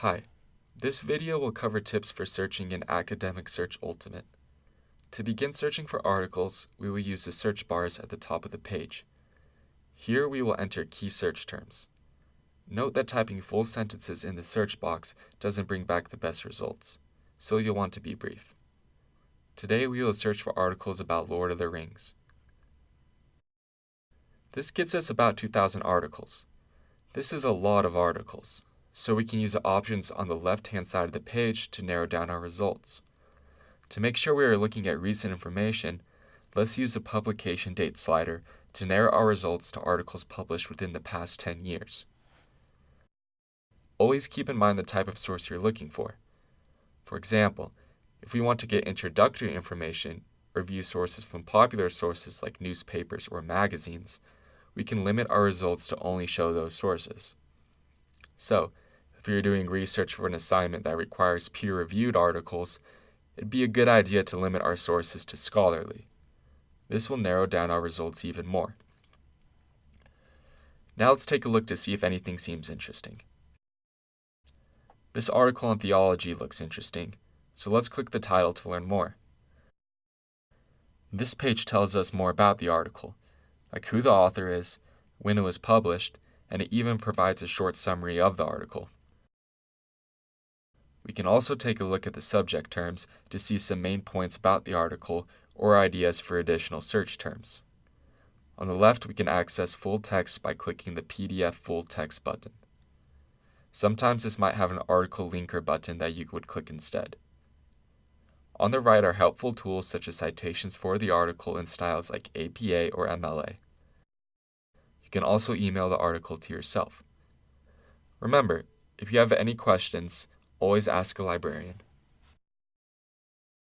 Hi, this video will cover tips for searching in Academic Search Ultimate. To begin searching for articles, we will use the search bars at the top of the page. Here we will enter key search terms. Note that typing full sentences in the search box doesn't bring back the best results, so you'll want to be brief. Today we will search for articles about Lord of the Rings. This gets us about 2,000 articles. This is a lot of articles so we can use the options on the left-hand side of the page to narrow down our results. To make sure we are looking at recent information, let's use the publication date slider to narrow our results to articles published within the past 10 years. Always keep in mind the type of source you're looking for. For example, if we want to get introductory information or view sources from popular sources like newspapers or magazines, we can limit our results to only show those sources. So, if you're doing research for an assignment that requires peer reviewed articles, it'd be a good idea to limit our sources to scholarly. This will narrow down our results even more. Now let's take a look to see if anything seems interesting. This article on theology looks interesting, so let's click the title to learn more. This page tells us more about the article, like who the author is, when it was published, and it even provides a short summary of the article. We can also take a look at the subject terms to see some main points about the article or ideas for additional search terms. On the left, we can access full text by clicking the PDF full text button. Sometimes this might have an article linker button that you would click instead. On the right are helpful tools such as citations for the article in styles like APA or MLA. You can also email the article to yourself. Remember, if you have any questions, Always ask a librarian.